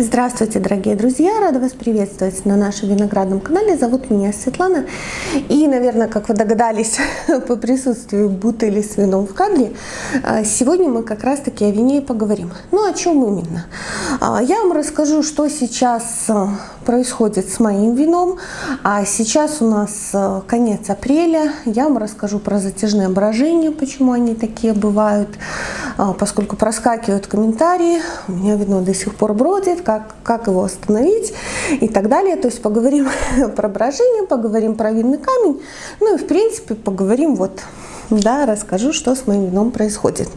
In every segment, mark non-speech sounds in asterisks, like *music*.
Здравствуйте, дорогие друзья! Рада вас приветствовать на нашем виноградном канале. Зовут меня Светлана. И, наверное, как вы догадались *laughs* по присутствию бутыли с вином в кадре, а, сегодня мы как раз-таки о вине и поговорим. Ну, о чем именно? А, я вам расскажу, что сейчас а, происходит с моим вином. А сейчас у нас конец апреля. Я вам расскажу про затяжные брожения, почему они такие бывают, поскольку проскакивают комментарии. У меня вино до сих пор бродит, как, как его остановить и так далее. То есть поговорим *laughs* про брожение, поговорим про винный камень, ну и в принципе поговорим вот, да, расскажу, что с моим вином происходит.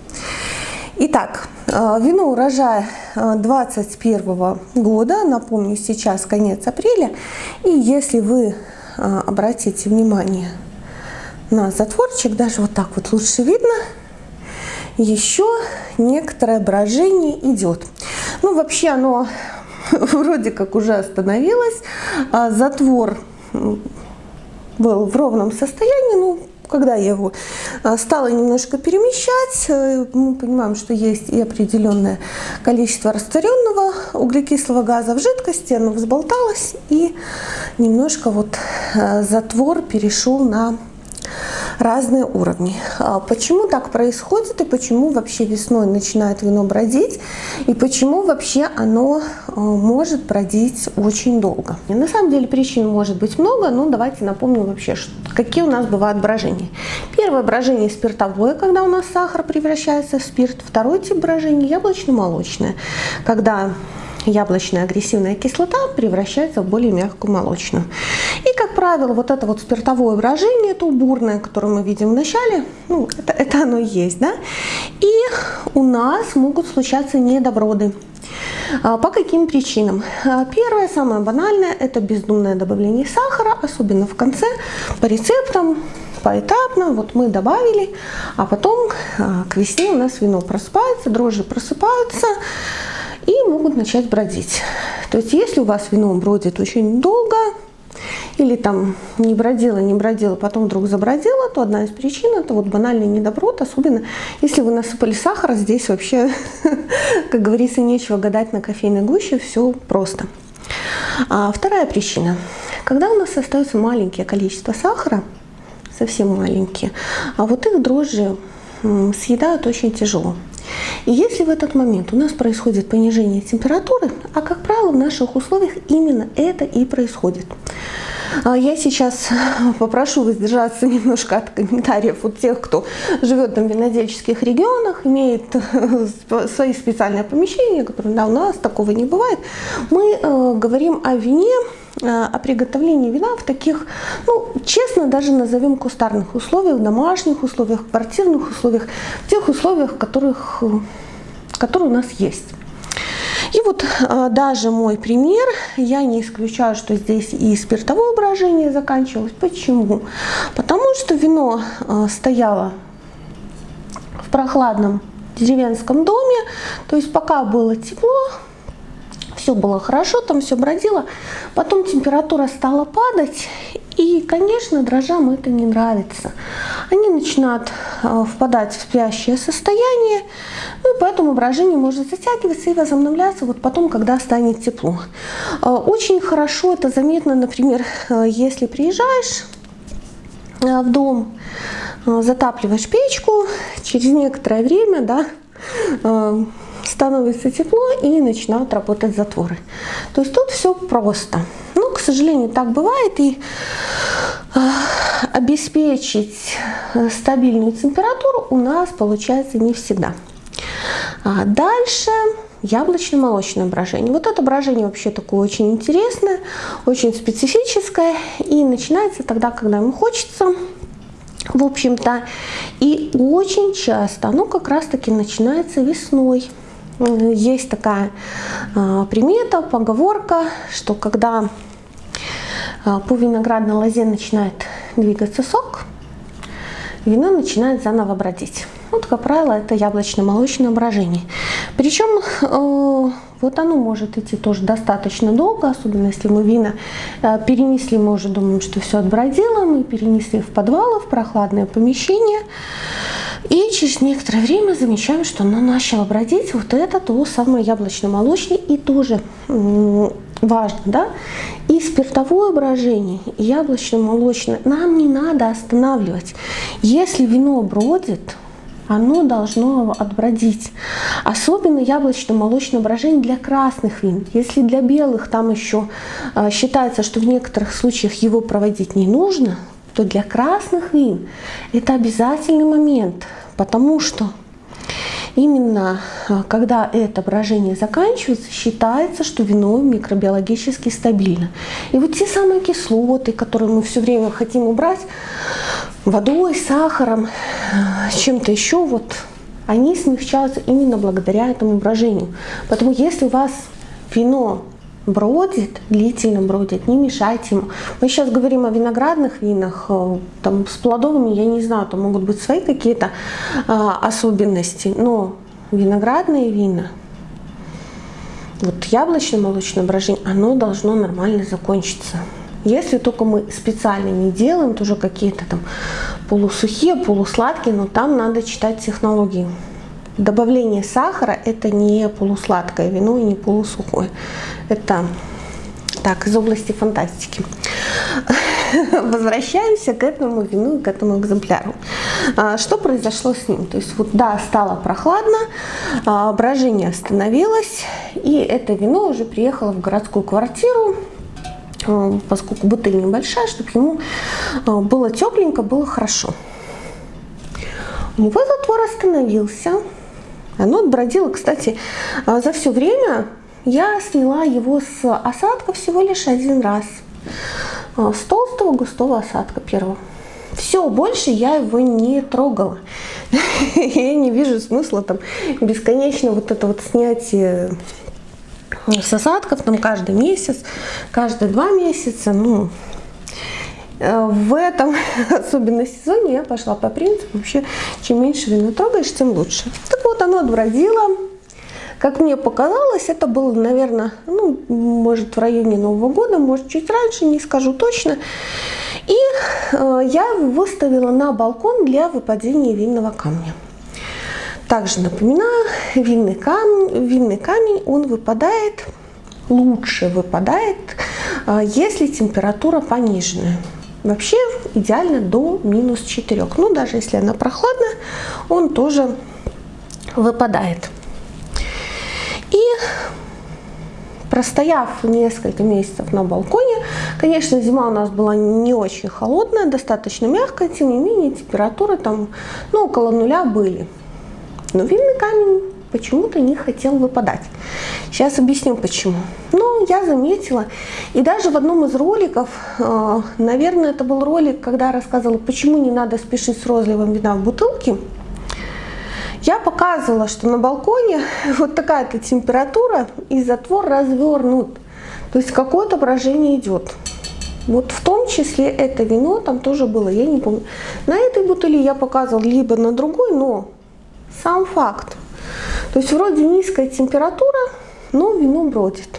Итак, э, вино урожая 2021 года, напомню, сейчас конец апреля, и если вы э, обратите внимание на затворчик, даже вот так вот лучше видно, еще некоторое брожение идет. Ну, вообще оно *laughs* вроде как уже остановилось. А затвор был в ровном состоянии, ну, когда я его а, стала немножко перемещать, э, мы понимаем, что есть и определенное количество растворенного углекислого газа в жидкости, оно взболталось и немножко вот э, затвор перешел на разные уровни. А почему так происходит и почему вообще весной начинает вино бродить и почему вообще оно э, может бродить очень долго. И на самом деле причин может быть много, но давайте напомним вообще, какие у нас бывают брожения. Первое брожение спиртовое, когда у нас сахар превращается в спирт. Второй тип брожения яблочно-молочное, когда яблочная агрессивная кислота превращается в более мягкую молочную. И, как правило, вот это вот спиртовое брожение, это бурное, которое мы видим в начале, ну, это, это оно есть, да? И у нас могут случаться недоброды. А, по каким причинам? А, первое, самое банальное, это бездумное добавление сахара, особенно в конце, по рецептам, поэтапно, вот мы добавили, а потом а, к весне у нас вино просыпается, дрожжи просыпаются, и могут начать бродить. То есть если у вас вино бродит очень долго, или там не бродила, не бродила, потом вдруг забродила, то одна из причин это вот банальный недоброд, особенно если вы насыпали сахар, здесь вообще, *laughs* как говорится, нечего гадать на кофейной гуще, все просто. А вторая причина. Когда у нас остается маленькое количество сахара, совсем маленькие, а вот их дрожжи съедают очень тяжело. И если в этот момент у нас происходит понижение температуры, а как правило в наших условиях именно это и происходит. А я сейчас *laughs* попрошу воздержаться немножко от комментариев от тех, кто живет там в винодельческих регионах, имеет *laughs* свои специальные помещения, которые да, у нас такого не бывает. Мы э, говорим о вине, о приготовлении вина в таких, ну, честно, даже назовем кустарных условиях, домашних условиях, квартирных условиях, тех условиях, которых, которые у нас есть. И вот а, даже мой пример, я не исключаю, что здесь и спиртовое брожение заканчивалось. Почему? Потому что вино а, стояло в прохладном деревенском доме, то есть пока было тепло, все было хорошо, там все бродило. Потом температура стала падать, и, конечно, дрожжам это не нравится. Они начинают э, впадать в спящее состояние, ну поэтому брожение может затягиваться и возобновляться вот потом, когда станет тепло. Э, очень хорошо это заметно, например, э, если приезжаешь в дом, затапливаешь печку, через некоторое время, да, становится тепло и начинают работать затворы. То есть тут все просто. Ну, к сожалению, так бывает. И э, обеспечить стабильную температуру у нас получается не всегда. А дальше яблочно-молочное брожение. Вот это брожение вообще такое очень интересное, очень специфическое. И начинается тогда, когда ему хочется в общем-то. И очень часто оно как раз-таки начинается весной. Есть такая а, примета, поговорка, что когда а, по виноградной лозе начинает двигаться сок, вино начинает заново бродить. Вот, как правило, это яблочно-молочное брожение. Причем э, вот оно может идти тоже достаточно долго, особенно если мы вина э, перенесли, мы уже думаем, что все отбродило, мы перенесли в подвалы, в прохладное помещение. И через некоторое время замечаем, что оно начало бродить. Вот это то самое яблочно-молочный. И тоже важно, да, и спиртовое брожение, и яблочно-молочное нам не надо останавливать. Если вино бродит, оно должно отбродить. Особенно яблочно-молочное брожение для красных вин. Если для белых там еще э, считается, что в некоторых случаях его проводить не нужно, то для красных вин это обязательный момент, потому что именно а, когда это брожение заканчивается, считается, что вино микробиологически стабильно. И вот те самые кислоты, которые мы все время хотим убрать водой, сахаром, а, чем-то еще, вот они смягчаются именно благодаря этому брожению. Поэтому если у вас вино бродит, длительно бродит, не мешайте ему. Мы сейчас говорим о виноградных винах, э, там с плодовыми, я не знаю, там могут быть свои какие-то а, особенности, но виноградные вина, вот яблочно-молочное брожение, оно должно нормально закончиться. Если только мы специально не делаем, тоже какие-то там полусухие, полусладкие, но там надо читать технологии. Добавление сахара это не полусладкое вино и не полусухое. Это так, из области фантастики. *laughs* Возвращаемся к этому вину и к этому экземпляру. А, что произошло с ним? То есть вот да, стало прохладно, а, брожение остановилось, и это вино уже приехало в городскую квартиру, а, поскольку бутыль небольшая, чтобы ему было тепленько, было хорошо. Него затвор остановился, оно отбродило, кстати, а, за все время я сняла его с осадка всего лишь один раз. А, с толстого густого осадка первого. Все, больше я его не трогала. *laughs* Я не вижу смысла там бесконечно вот это вот снятие с осадков там каждый месяц, каждые два месяца. Ну, Э, в этом, *laughs* особенно сезоне, я пошла по принципу, вообще, чем меньше вино трогаешь, тем лучше. Так вот, оно отбродило. Как мне показалось, это было, наверное, ну, может, в районе Нового года, может, чуть раньше, не скажу точно. И э, я выставила на балкон для выпадения винного камня. Также напоминаю, винный камень, винный камень он выпадает, лучше выпадает, э, если температура пониженная. Вообще идеально до минус 4. Ну, даже если она прохладная, он тоже выпадает. И простояв несколько месяцев на балконе, конечно, зима у нас была не очень холодная, достаточно мягкая, тем не менее температуры там ну, около нуля были. Но винный камень почему-то не хотел выпадать. Сейчас объясню почему. Но я заметила, и даже в одном из роликов, э, наверное, это был ролик, когда я рассказывала, почему не надо спешить с розливом вина в бутылке, я показывала, что на балконе *laughs* вот такая-то температура и затвор развернут. То есть какое-то брожение идет. Вот в том числе это вино там тоже было, я не помню. На этой бутыли я показывала, либо на другой, но сам факт. То есть вроде низкая температура, но вино бродит.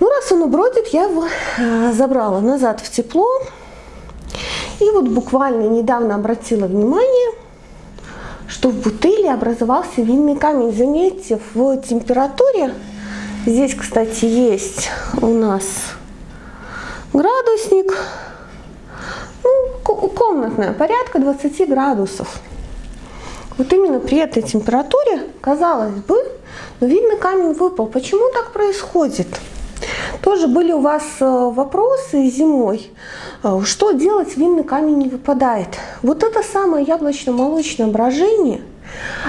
Ну, раз оно бродит, я его э, забрала назад в тепло. И вот буквально недавно обратила внимание, что в бутыле образовался винный камень. Заметьте, в температуре, здесь, кстати, есть у нас градусник, ну, комнатная, порядка 20 градусов. Вот именно при этой температуре, казалось бы, но видно камень выпал. Почему так происходит? Тоже были у вас э, вопросы зимой, э, что делать, винный камень не выпадает. Вот это самое яблочно-молочное брожение,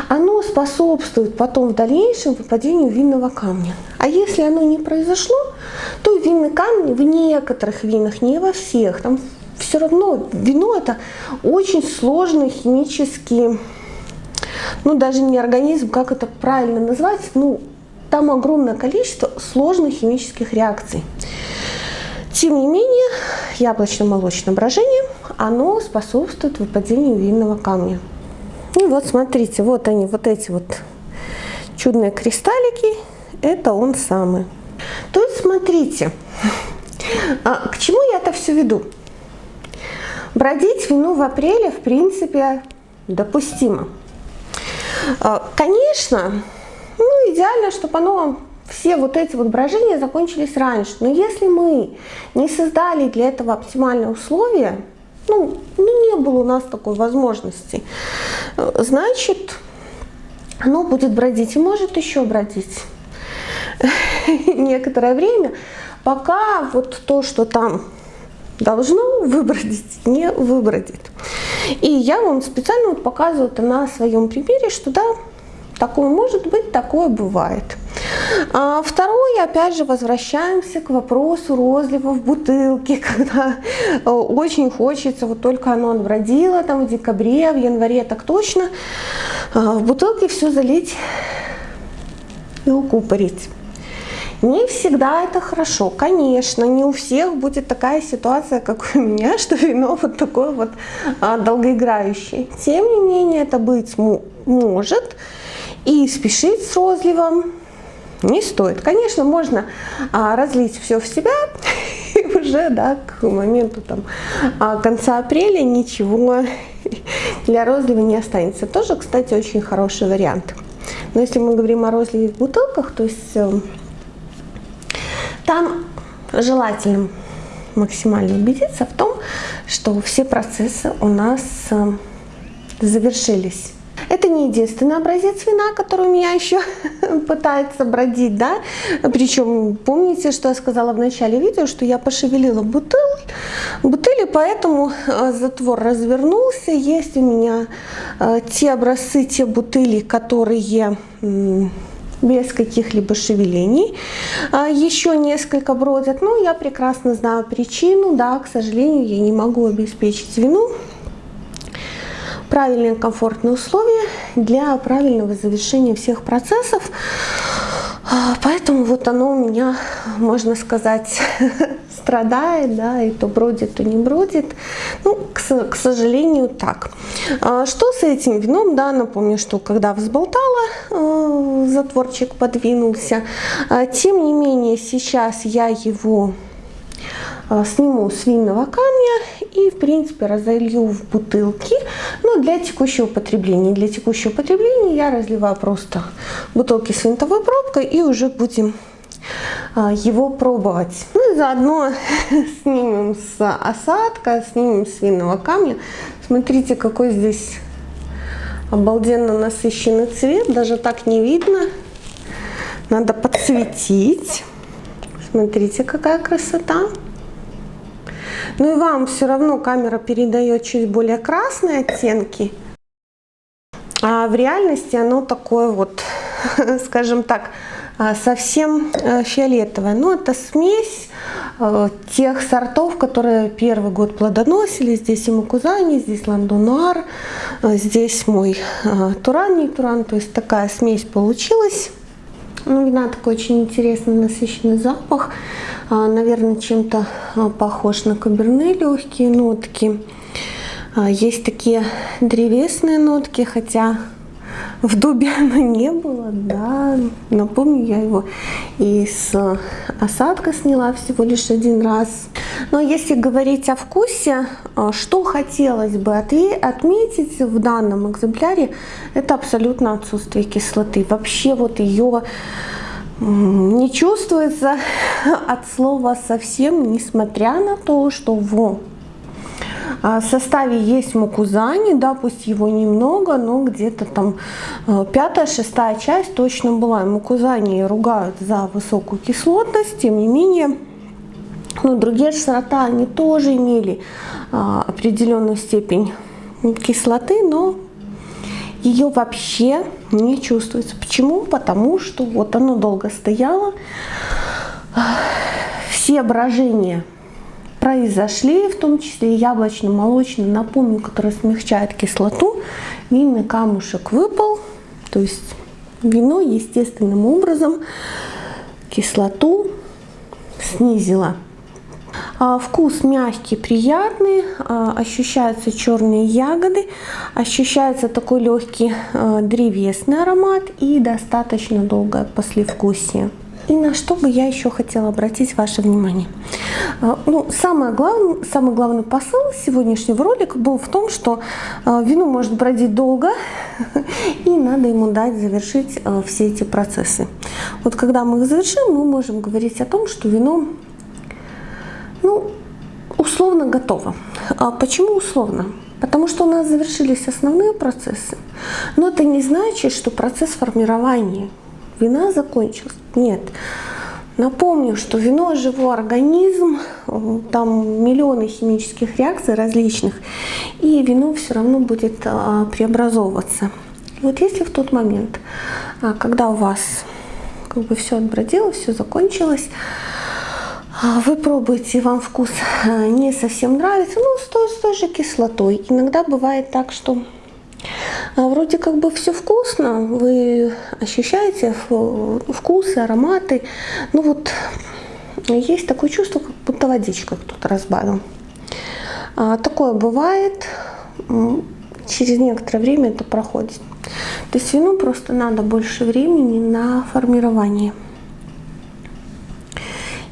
оно способствует потом в дальнейшем выпадению винного камня. А если оно не произошло, то винный камень в некоторых винах, не во всех, там все равно вино это очень сложный химический ну даже не организм, как это правильно назвать, ну там огромное количество сложных химических реакций. Тем не менее, яблочно-молочное брожение, оно способствует выпадению винного камня. И вот смотрите, вот они, вот эти вот чудные кристаллики, это он самый. То есть смотрите, а, к чему я это все веду? Бродить вину в апреле, в принципе, допустимо. Конечно, ну, идеально, чтобы оно все вот эти вот брожения закончились раньше. Но если мы не создали для этого оптимальные условия, ну, ну не было у нас такой возможности, значит, оно будет бродить и может еще бродить *laughs* некоторое время, пока вот то, что там должно выбродить, не выбродит. И я вам специально вот показываю это на своем примере, что да, такое может быть, такое бывает. А второе, опять же, возвращаемся к вопросу розлива в бутылке, *laughs* когда э, очень хочется, вот только оно отбродило, там в декабре, в январе так точно, а, в бутылке все залить и укупорить. Не всегда это хорошо, конечно, не у всех будет такая ситуация, как у меня, *laughs* что вино вот такое вот а, долгоиграющее. Тем не менее, это быть может, и спешить с розливом не стоит. Конечно, можно а, разлить все в себя, *laughs* и уже да, к моменту там, а, конца апреля ничего *laughs* для розлива не останется. Тоже, кстати, очень хороший вариант. Но если мы говорим о розливе в бутылках, то есть э, там желательно максимально убедиться в том, что все процессы у нас э, завершились. Это не единственный образец вина, который у меня еще *laughs* пытается бродить, да. Причем помните, что я сказала в начале видео, что я пошевелила бутыль, бутыли, поэтому э, затвор развернулся. Есть у меня э, те образцы, те бутыли, которые без каких-либо шевелений. А, еще несколько бродят, но я прекрасно знаю причину, да, к сожалению, я не могу обеспечить вину правильные комфортные условия для правильного завершения всех процессов. А, поэтому вот оно у меня, можно сказать, *laughs* страдает, да, и то бродит, то не бродит. Ну, к, к сожалению, так. А, что с этим вином, да, напомню, что когда взболтала, э, затворчик подвинулся. А, тем не менее, сейчас я его а, сниму с винного камня и, в принципе, разолью в бутылки. Но для текущего потребления. Для текущего потребления я разливаю просто бутылки с винтовой пробкой и уже будем его пробовать. Ну и заодно *laughs* снимем с осадка, снимем с винного камня. Смотрите, какой здесь обалденно насыщенный цвет. Даже так не видно. Надо подсветить. Смотрите, какая красота. Ну и вам все равно камера передает чуть более красные оттенки. А в реальности оно такое вот, *laughs* скажем так, а, совсем э, фиолетовое. Но это смесь э, тех сортов, которые первый год плодоносили. Здесь и Макузани, здесь Ландонуар, э, здесь мой Туран, не Туран. То есть такая смесь получилась. Ну, вина такой очень интересный, насыщенный запах. А, наверное, чем-то а, похож на каберне легкие нотки. А, есть такие древесные нотки, хотя в дубе оно не было, да, напомню, я его из осадка сняла всего лишь один раз. Но если говорить о вкусе, что хотелось бы отметить в данном экземпляре, это абсолютно отсутствие кислоты. Вообще вот ее не чувствуется *laughs* от слова совсем, несмотря на то, что в а, составе есть мукузани, да, пусть его немного, но где-то там э, пятая, шестая часть точно была. Мукузани ругают за высокую кислотность, тем не менее, ну, другие сорта, они тоже имели а, определенную степень кислоты, но ее вообще не чувствуется. Почему? Потому что вот оно долго стояло, все брожения произошли, в том числе яблочно-молочный, напомню, который смягчает кислоту. Винный камушек выпал, то есть вино естественным образом кислоту снизило. А, вкус мягкий, приятный, а, ощущаются черные ягоды, ощущается такой легкий а, древесный аромат и достаточно долгое послевкусие. И на что бы я еще хотела обратить ваше внимание. А, ну, самое главное, самый главный посыл сегодняшнего ролика был в том, что а, вино может бродить долго, *laughs* и надо ему дать завершить а, все эти процессы. Вот когда мы их завершим, мы можем говорить о том, что вино ну, условно готово. А почему условно? Потому что у нас завершились основные процессы. Но это не значит, что процесс формирования вина закончился. Нет. Напомню, что вино – живой организм, там миллионы химических реакций различных, и вино все равно будет а, преобразовываться. вот если в тот момент, а, когда у вас как бы все отбродило, все закончилось, а, вы пробуете, вам вкус не совсем нравится, ну, с той, с той же кислотой. Иногда бывает так, что вроде как бы все вкусно, вы ощущаете вкусы, ароматы. Ну вот есть такое чувство, как будто водичка кто-то разбавил. А, такое бывает, через некоторое время это проходит. То есть вину просто надо больше времени на формирование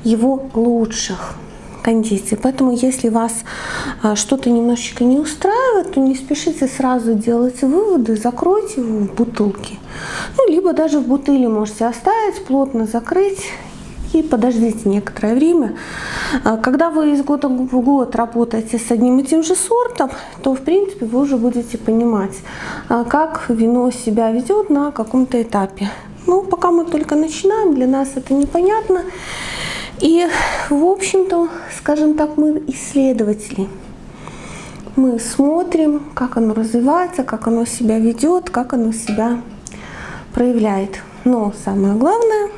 его лучших кондиции. Поэтому если вас а, что-то немножечко не устраивает, то не спешите сразу делать выводы, закройте его в бутылке. Ну, либо даже в бутыле можете оставить, плотно закрыть и подождите некоторое время. А, когда вы из года в год работаете с одним и тем же сортом, то в принципе вы уже будете понимать, а, как вино себя ведет на каком-то этапе. Ну, пока мы только начинаем, для нас это непонятно. И, в общем-то, скажем так, мы исследователи. Мы смотрим, как оно развивается, как оно себя ведет, как оно себя проявляет. Но самое главное,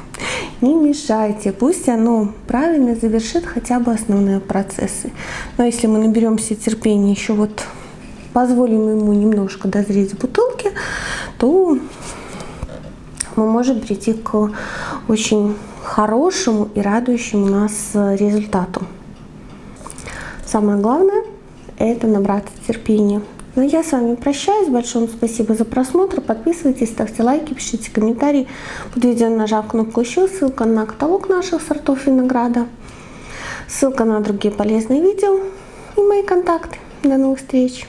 *laughs* не мешайте, пусть оно правильно завершит хотя бы основные процессы. Но если мы наберемся терпения, еще вот позволим ему немножко дозреть в бутылке, то мы можем прийти к очень хорошему и радующему нас э, результату. Самое главное – это набраться терпения. Ну, я с вами прощаюсь. Большое спасибо за просмотр. Подписывайтесь, ставьте лайки, пишите комментарии. Под видео нажав кнопку «Еще», ссылка на каталог наших сортов винограда, ссылка на другие полезные видео и мои контакты. До новых встреч!